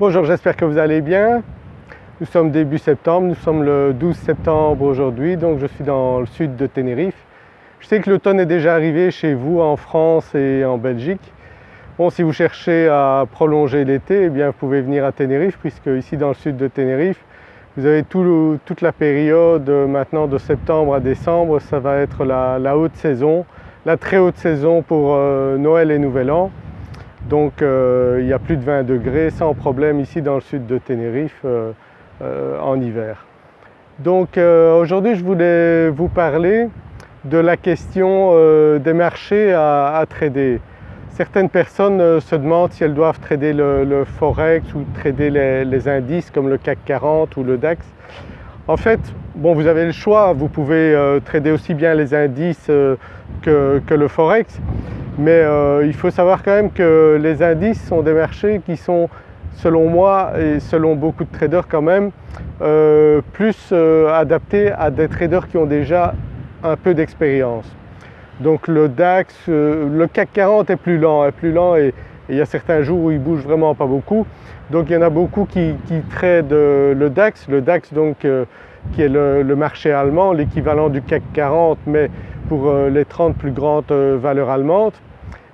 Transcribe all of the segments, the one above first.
Bonjour, j'espère que vous allez bien. Nous sommes début septembre, nous sommes le 12 septembre aujourd'hui, donc je suis dans le sud de Tenerife. Je sais que l'automne est déjà arrivé chez vous en France et en Belgique. Bon, si vous cherchez à prolonger l'été, eh bien vous pouvez venir à Tenerife puisque ici dans le sud de Tenerife, vous avez toute la période maintenant de septembre à décembre, ça va être la, haute saison, la très haute saison pour euh, Noël et Nouvel An. Donc euh, il y a plus de 20 degrés sans problème ici dans le sud de Tenerife euh, euh, en hiver. Donc aujourd'hui je voulais vous parler de la question des marchés à, trader. Certaines personnes se demandent si elles doivent trader le, forex ou trader les, indices comme le CAC 40 ou le DAX. En fait, bon, vous avez le choix, vous pouvez trader aussi bien les indices que, le forex, mais euh, il faut savoir quand même que les indices sont des marchés qui sont selon moi et selon beaucoup de traders quand même euh, plus euh, adaptés à des traders qui ont déjà un peu d'expérience. Donc le DAX, le CAC 40 est plus lent, est plus lent et, il y a certains jours où il bouge vraiment pas beaucoup. Donc il y en a beaucoup qui, qui tradent le DAX, le DAX donc qui est le, le marché allemand, l'équivalent du CAC 40 mais pour euh, les 30 plus grandes euh, valeurs allemandes.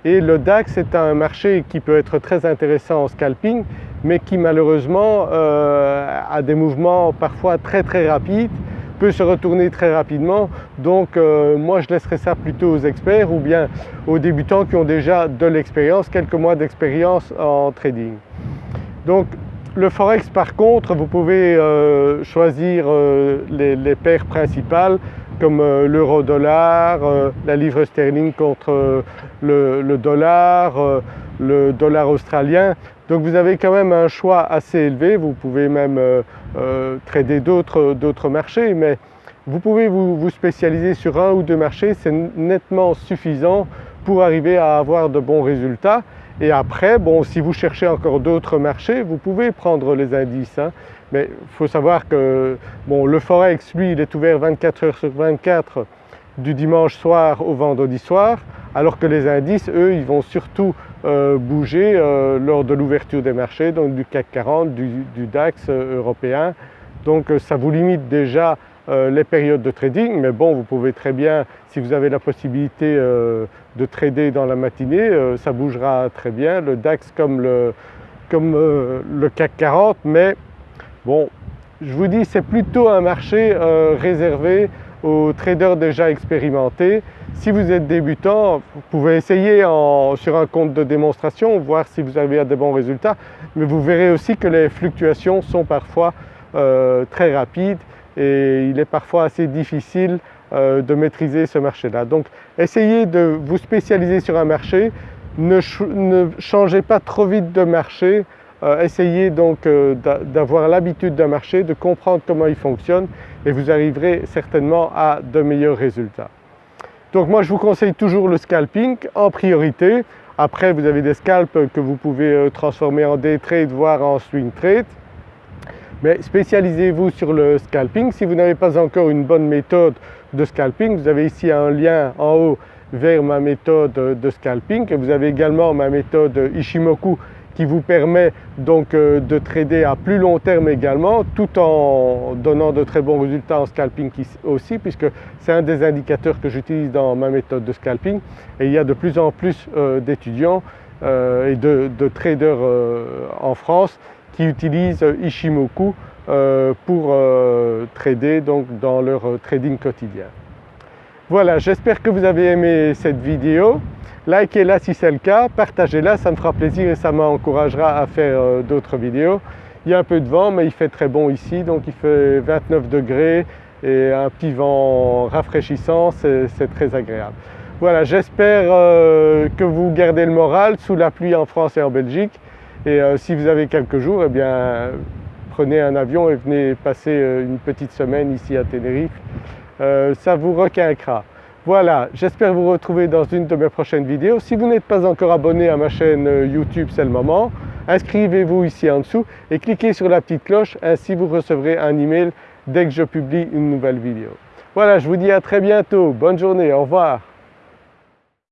Et le DAX est un marché qui peut être très intéressant en scalping, mais qui malheureusement euh, a des mouvements parfois très très rapides, peut se retourner très rapidement. Donc moi je laisserai ça plutôt aux experts ou bien aux débutants qui ont déjà de l'expérience, quelques mois d'expérience en trading. Donc le Forex par contre, vous pouvez choisir les, les, paires principales comme euh, l'euro-dollar, euh, la livre sterling contre euh, le, dollar, le dollar australien. Donc vous avez quand même un choix assez élevé, vous pouvez même trader d'autres marchés, mais vous pouvez vous, spécialiser sur un ou deux marchés, c'est nettement suffisant pour arriver à avoir de bons résultats. Et après, bon, si vous cherchez encore d'autres marchés, vous pouvez prendre les indices. Hein. Mais il faut savoir que bon, le Forex, lui, il est ouvert 24 heures sur 24 du dimanche soir au vendredi soir, alors que les indices, eux, ils vont surtout euh, bouger euh, lors de l'ouverture des marchés, donc du CAC 40, du, DAX euh, européen. Donc ça vous limite déjà les périodes de trading, mais bon, vous pouvez très bien, si vous avez la possibilité de trader dans la matinée, ça bougera très bien, le DAX comme le, comme, le CAC 40, mais Bon, je vous dis c'est plutôt un marché euh, réservé aux traders déjà expérimentés. Si vous êtes débutant, vous pouvez essayer sur un compte de démonstration, voir si vous avez des bons résultats, mais vous verrez aussi que les fluctuations sont parfois euh, très rapides et il est parfois assez difficile euh, de maîtriser ce marché-là. Donc essayez de vous spécialiser sur un marché, ne changez pas trop vite de marché, euh, essayez donc euh, d'avoir l'habitude d'un marché, de comprendre comment il fonctionne et vous arriverez certainement à de meilleurs résultats. Donc moi je vous conseille toujours le scalping en priorité. Après vous avez des scalps que vous pouvez transformer en day trade voire en swing trade. Mais spécialisez-vous sur le scalping. Si vous n'avez pas encore une bonne méthode de scalping, vous avez ici un lien en haut vers ma méthode de scalping. Vous avez également ma méthode Ishimoku qui vous permet donc euh, de trader à plus long terme également tout en donnant de très bons résultats en scalping aussi puisque c'est un des indicateurs que j'utilise dans ma méthode de scalping. Et il y a de plus en plus euh, d'étudiants euh, et de, traders en France qui utilisent Ishimoku pour trader donc dans leur trading quotidien. Voilà, j'espère que vous avez aimé cette vidéo. Likez-la si c'est le cas, partagez-la, ça me fera plaisir et ça m'encouragera à faire euh, d'autres vidéos. Il y a un peu de vent mais il fait très bon ici, donc il fait 29 degrés et un petit vent rafraîchissant, c'est très agréable. Voilà, j'espère euh, que vous gardez le moral sous la pluie en France et en Belgique et euh, si vous avez quelques jours, eh bien prenez un avion et venez passer une petite semaine ici à Tenerife euh, ça vous requinquera. Voilà, j'espère vous retrouver dans une de mes prochaines vidéos. Si vous n'êtes pas encore abonné à ma chaîne euh, YouTube, c'est le moment. Inscrivez-vous ici en dessous et cliquez sur la petite cloche, ainsi vous recevrez un email dès que je publie une nouvelle vidéo. Voilà, je vous dis à très bientôt. Bonne journée, au revoir.